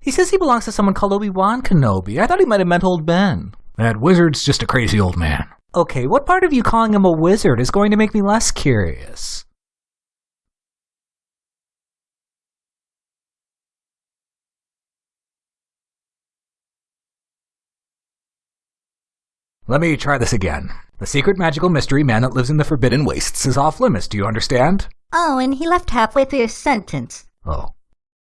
He says he belongs to someone called Obi-Wan Kenobi. I thought he might have meant old Ben. That wizard's just a crazy old man. Okay, what part of you calling him a wizard is going to make me less curious? Let me try this again. The secret magical mystery man that lives in the Forbidden Wastes is off limits, do you understand? Oh, and he left halfway through his sentence. Oh.